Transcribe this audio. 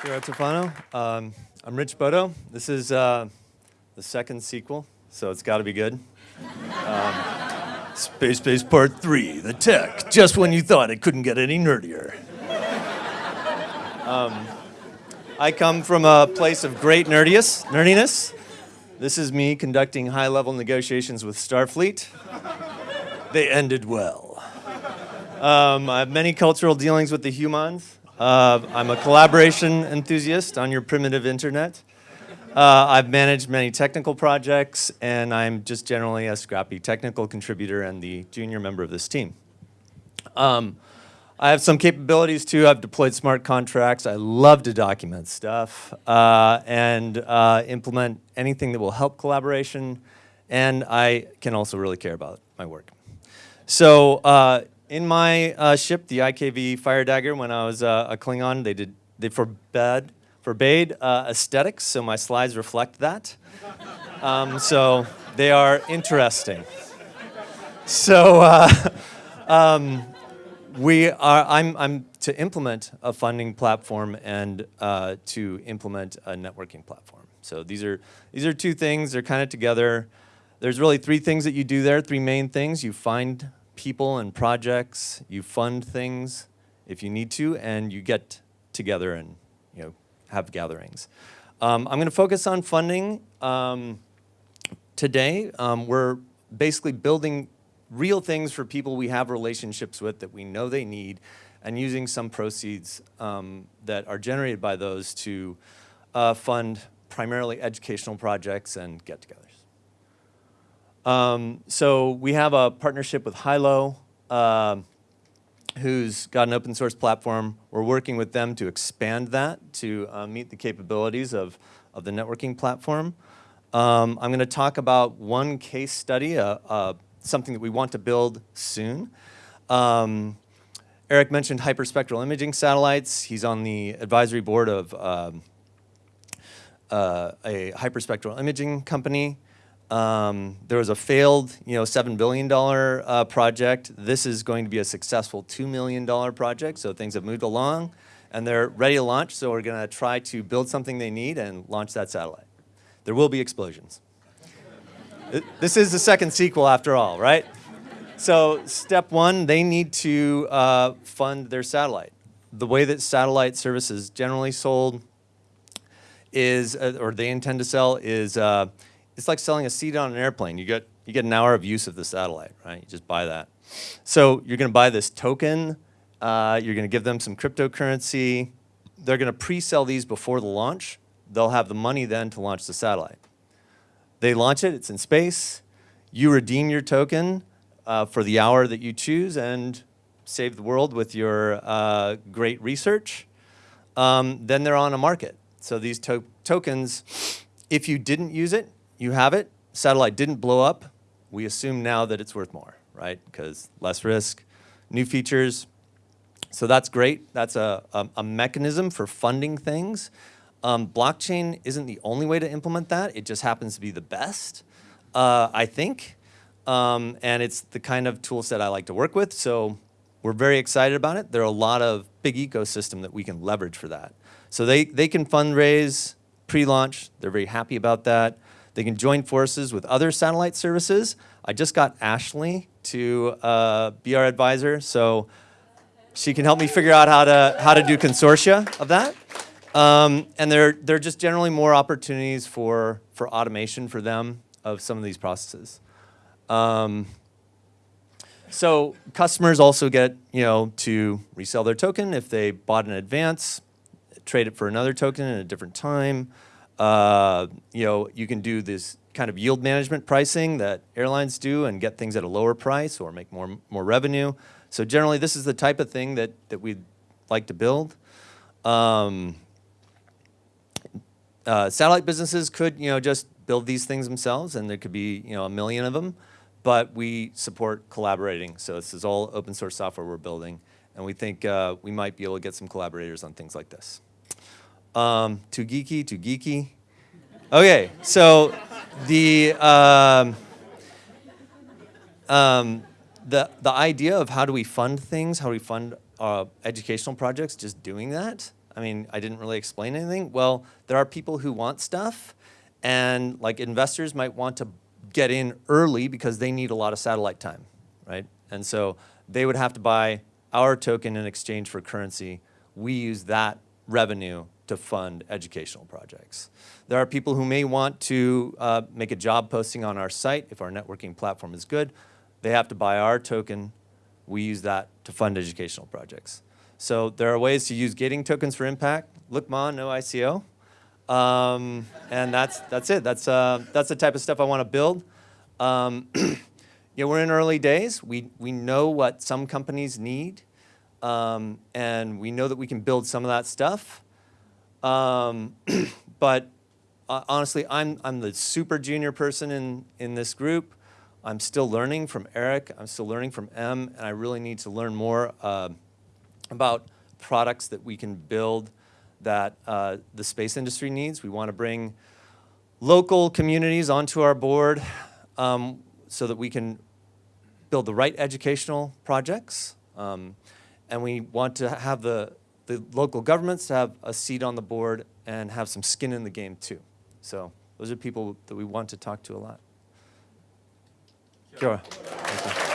Kira Tofano. Um, I'm Rich Bodo. This is uh, the second sequel, so it's got to be good. Um, Space Base Part 3, The Tech, just when you thought it couldn't get any nerdier. Um, I come from a place of great nerdiness. This is me conducting high-level negotiations with Starfleet. They ended well. Um, I have many cultural dealings with the humans. Uh, I'm a collaboration enthusiast on your primitive internet. Uh, I've managed many technical projects, and I'm just generally a scrappy technical contributor and the junior member of this team. Um, I have some capabilities too. I've deployed smart contracts. I love to document stuff uh, and uh, implement anything that will help collaboration. And I can also really care about my work. So uh, in my uh, ship, the IKV Fire Dagger, when I was uh, a Klingon, they did they forbade forbade uh, aesthetics, so my slides reflect that. Um, so they are interesting. So. Um, we are, I'm, I'm to implement a funding platform and uh, to implement a networking platform. So these are, these are two things, they're kind of together. There's really three things that you do there, three main things. You find people and projects, you fund things if you need to, and you get together and you know, have gatherings. Um, I'm gonna focus on funding um, today. Um, we're basically building real things for people we have relationships with that we know they need and using some proceeds um, that are generated by those to uh, fund primarily educational projects and get-togethers. Um, so we have a partnership with Hylo, uh, who's got an open source platform. We're working with them to expand that to uh, meet the capabilities of, of the networking platform. Um, I'm going to talk about one case study, a, a something that we want to build soon. Um, Eric mentioned hyperspectral imaging satellites. He's on the advisory board of um, uh, a hyperspectral imaging company. Um, there was a failed, you know, $7 billion uh, project. This is going to be a successful $2 million project, so things have moved along and they're ready to launch, so we're gonna try to build something they need and launch that satellite. There will be explosions. This is the second sequel after all, right? So step one, they need to uh, fund their satellite. The way that satellite service is generally sold is, uh, or they intend to sell, is uh, it's like selling a seat on an airplane. You get, you get an hour of use of the satellite, right? You just buy that. So you're gonna buy this token, uh, you're gonna give them some cryptocurrency, they're gonna pre-sell these before the launch. They'll have the money then to launch the satellite. They launch it, it's in space. You redeem your token uh, for the hour that you choose and save the world with your uh, great research. Um, then they're on a market. So these to tokens, if you didn't use it, you have it. Satellite didn't blow up. We assume now that it's worth more, right? Because less risk, new features. So that's great. That's a, a, a mechanism for funding things. Um, blockchain isn't the only way to implement that. It just happens to be the best, uh, I think. Um, and it's the kind of tool set I like to work with. So we're very excited about it. There are a lot of big ecosystem that we can leverage for that. So they, they can fundraise pre-launch. They're very happy about that. They can join forces with other satellite services. I just got Ashley to uh, be our advisor. So she can help me figure out how to, how to do consortia of that. Um, and there, there are just generally more opportunities for, for automation for them of some of these processes. Um, so customers also get, you know, to resell their token if they bought in advance, trade it for another token at a different time. Uh, you know, you can do this kind of yield management pricing that airlines do and get things at a lower price or make more, more revenue. So generally, this is the type of thing that, that we'd like to build. Um, uh, satellite businesses could, you know, just build these things themselves and there could be, you know, a million of them, but we support collaborating. So this is all open source software we're building and we think uh, we might be able to get some collaborators on things like this. Um, too geeky, too geeky. Okay, so the, um, um, the, the idea of how do we fund things, how do we fund uh, educational projects, just doing that, I mean, I didn't really explain anything. Well, there are people who want stuff, and like investors might want to get in early because they need a lot of satellite time, right? And so they would have to buy our token in exchange for currency. We use that revenue to fund educational projects. There are people who may want to uh, make a job posting on our site if our networking platform is good. They have to buy our token. We use that to fund educational projects. So there are ways to use gating tokens for impact. Look, Ma, no ICO. Um, and that's, that's it. That's, uh, that's the type of stuff I want to build. Um, you know, we're in early days. We, we know what some companies need. Um, and we know that we can build some of that stuff. Um, but uh, honestly, I'm, I'm the super junior person in, in this group. I'm still learning from Eric. I'm still learning from M, and I really need to learn more uh, about products that we can build that uh, the space industry needs. We want to bring local communities onto our board um, so that we can build the right educational projects. Um, and we want to have the, the local governments have a seat on the board and have some skin in the game too. So those are people that we want to talk to a lot. Kia ora. Thank you.